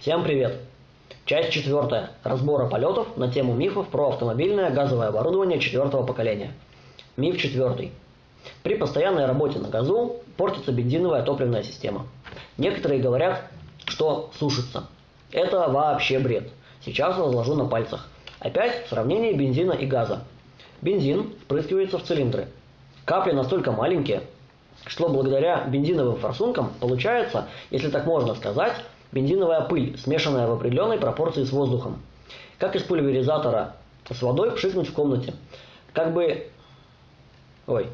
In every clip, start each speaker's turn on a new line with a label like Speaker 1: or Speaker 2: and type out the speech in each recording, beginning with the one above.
Speaker 1: Всем привет! Часть четвертая. Разбора полетов на тему мифов про автомобильное газовое оборудование четвертого поколения. Миф четвертый. При постоянной работе на газу портится бензиновая топливная система. Некоторые говорят, что сушится. Это вообще бред. Сейчас разложу на пальцах. Опять в сравнении бензина и газа. Бензин впрыскивается в цилиндры. Капли настолько маленькие, что благодаря бензиновым форсункам получается, если так можно сказать, бензиновая пыль, смешанная в определенной пропорции с воздухом. Как из пульверизатора с водой пшикнуть в комнате. Как бы... Ой.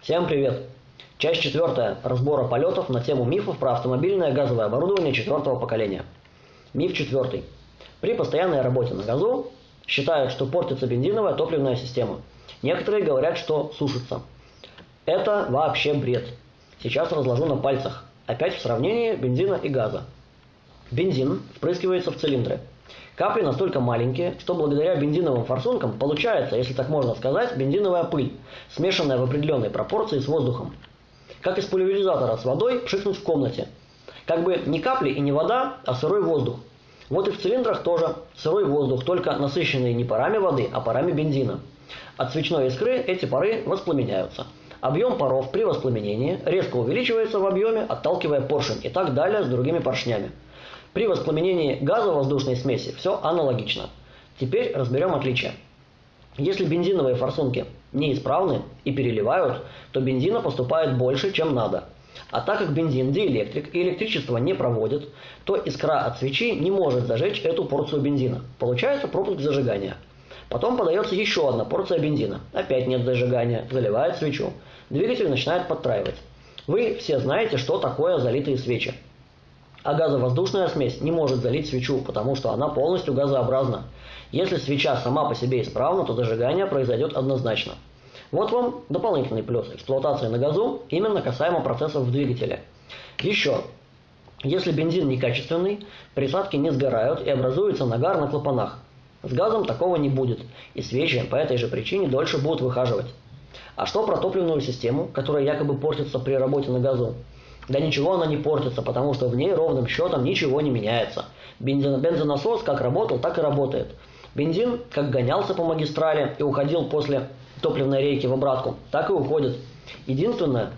Speaker 1: Всем привет! Часть четвертая разбора полетов на тему мифов про автомобильное газовое оборудование четвертого поколения. Миф четвертый. При постоянной работе на газу считают, что портится бензиновая топливная система. Некоторые говорят, что сушится. Это вообще бред. Сейчас разложу на пальцах. Опять в сравнении бензина и газа. Бензин впрыскивается в цилиндры. Капли настолько маленькие, что благодаря бензиновым форсункам получается, если так можно сказать, бензиновая пыль, смешанная в определенной пропорции с воздухом как из пульверизатора с водой пшикнуть в комнате. Как бы не капли и не вода, а сырой воздух. Вот и в цилиндрах тоже сырой воздух, только насыщенный не парами воды, а парами бензина. От свечной искры эти пары воспламеняются. Объем паров при воспламенении резко увеличивается в объеме, отталкивая поршень и так далее с другими поршнями. При воспламенении газовоздушной смеси все аналогично. Теперь разберем отличия. Если бензиновые форсунки неисправны и переливают, то бензина поступает больше, чем надо. А так как бензин диэлектрик и электричество не проводит, то искра от свечи не может зажечь эту порцию бензина. Получается пропуск зажигания. Потом подается еще одна порция бензина. Опять нет зажигания, заливает свечу. Двигатель начинает подтраивать. Вы все знаете, что такое залитые свечи. А газовоздушная смесь не может залить свечу, потому что она полностью газообразна. Если свеча сама по себе исправна, то зажигание произойдет однозначно. Вот вам дополнительный плюс эксплуатации на газу, именно касаемо процессов в двигателе. Еще, если бензин некачественный, присадки не сгорают и образуется нагар на клапанах. С газом такого не будет, и свечи по этой же причине дольше будут выхаживать. А что про топливную систему, которая якобы портится при работе на газу? Да ничего она не портится, потому что в ней ровным счетом ничего не меняется. Бензонасос как работал, так и работает. Бензин как гонялся по магистрали и уходил после топливной рейки в обратку, так и уходит. Единственное,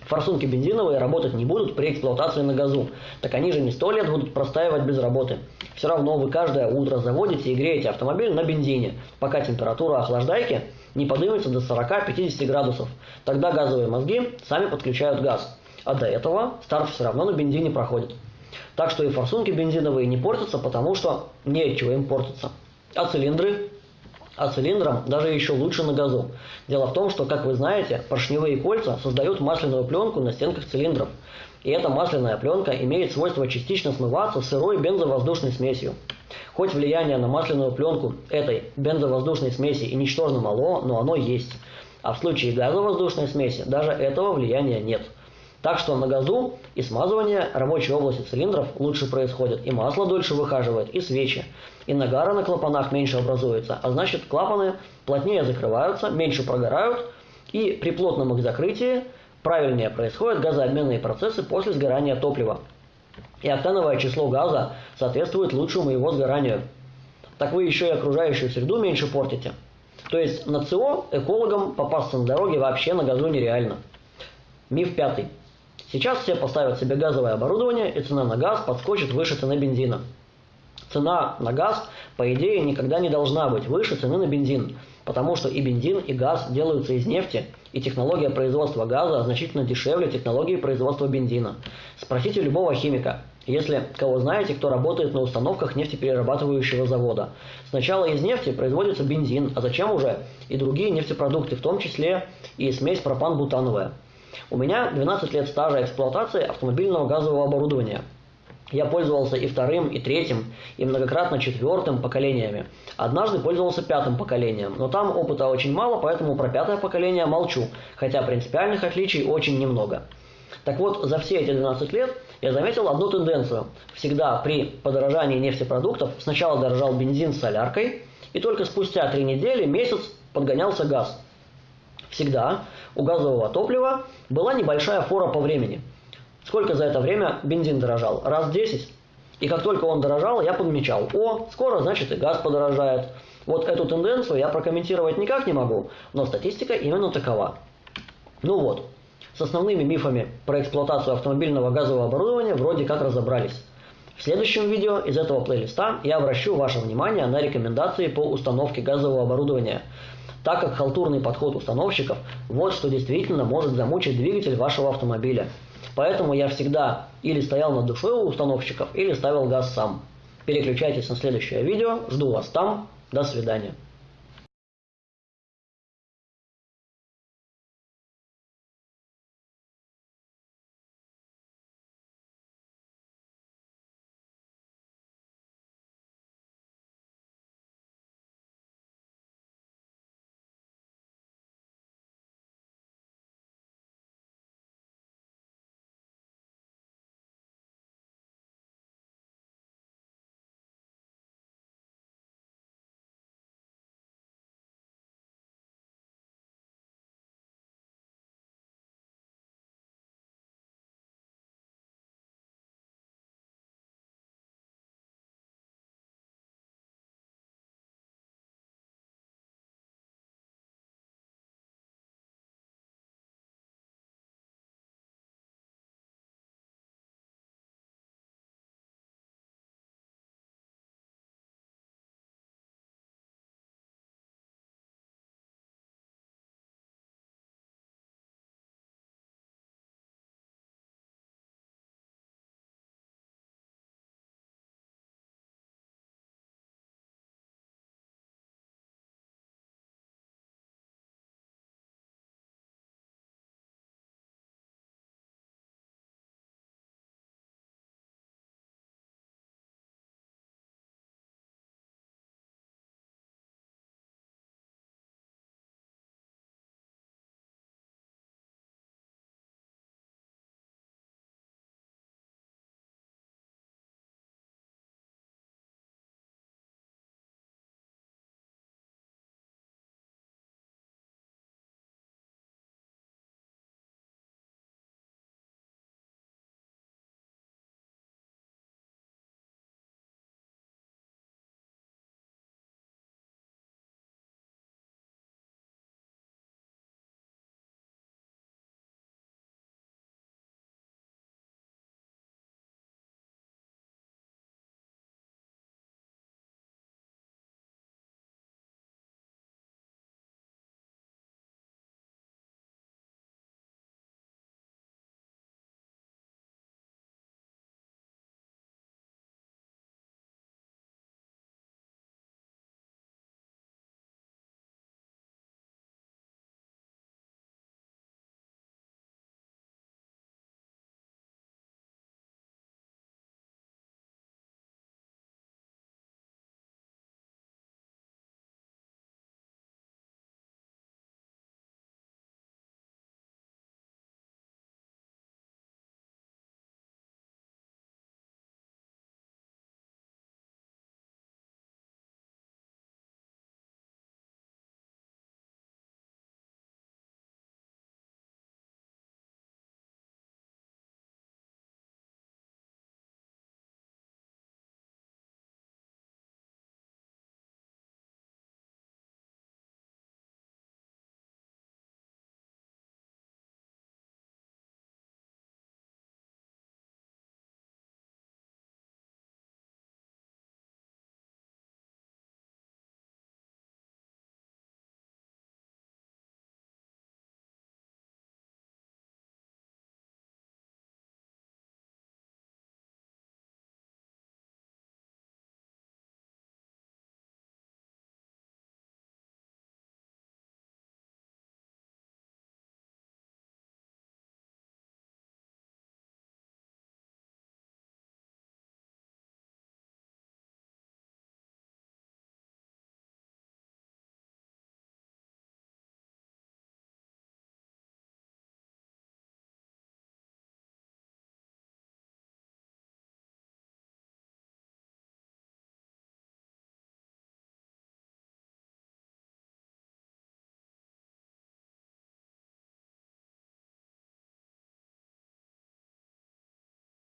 Speaker 1: форсунки бензиновые работать не будут при эксплуатации на газу. Так они же не сто лет будут простаивать без работы. Все равно вы каждое утро заводите и греете автомобиль на бензине, пока температура охлаждайки не поднимется до 40-50 градусов. Тогда газовые мозги сами подключают газ. А до этого старт все равно на бензине проходит. Так что и форсунки бензиновые не портятся, потому что нечего им портиться а цилиндры? А цилиндрам даже еще лучше на газу. Дело в том, что, как вы знаете, поршневые кольца создают масляную пленку на стенках цилиндров. И эта масляная пленка имеет свойство частично смываться сырой бензовоздушной смесью. Хоть влияние на масляную пленку этой бензовоздушной смеси и ничтожно мало, но оно есть. А в случае газовоздушной смеси даже этого влияния нет. Так что на газу и смазывание рабочей области цилиндров лучше происходит, и масло дольше выхаживает, и свечи. И нагара на клапанах меньше образуется, а значит клапаны плотнее закрываются, меньше прогорают, и при плотном их закрытии правильнее происходят газообменные процессы после сгорания топлива. И октановое число газа соответствует лучшему его сгоранию. Так вы еще и окружающую среду меньше портите. То есть на ЦО экологам попасться на дороге вообще на газу нереально. Миф пятый. Сейчас все поставят себе газовое оборудование, и цена на газ подскочит выше цены бензина. Цена на газ, по идее, никогда не должна быть выше цены на бензин, потому что и бензин, и газ делаются из нефти, и технология производства газа значительно дешевле технологии производства бензина. Спросите любого химика, если кого знаете, кто работает на установках нефтеперерабатывающего завода. Сначала из нефти производится бензин, а зачем уже и другие нефтепродукты, в том числе и смесь пропан-бутановая. У меня 12 лет стажа эксплуатации автомобильного газового оборудования. Я пользовался и вторым, и третьим, и многократно четвертым поколениями. Однажды пользовался пятым поколением, но там опыта очень мало, поэтому про пятое поколение молчу, хотя принципиальных отличий очень немного. Так вот, за все эти 12 лет я заметил одну тенденцию. Всегда при подорожании нефтепродуктов сначала дорожал бензин с соляркой, и только спустя три недели, месяц подгонялся газ. Всегда у газового топлива была небольшая фора по времени. Сколько за это время бензин дорожал? Раз в 10. И как только он дорожал, я подмечал, о, скоро, значит, и газ подорожает. Вот эту тенденцию я прокомментировать никак не могу, но статистика именно такова. Ну вот, с основными мифами про эксплуатацию автомобильного газового оборудования вроде как разобрались. В следующем видео из этого плейлиста я обращу ваше внимание на рекомендации по установке газового оборудования, так как халтурный подход установщиков – вот что действительно может замучить двигатель вашего автомобиля. Поэтому я всегда или стоял над душой у установщиков, или ставил газ сам. Переключайтесь на следующее видео, жду вас там, до свидания.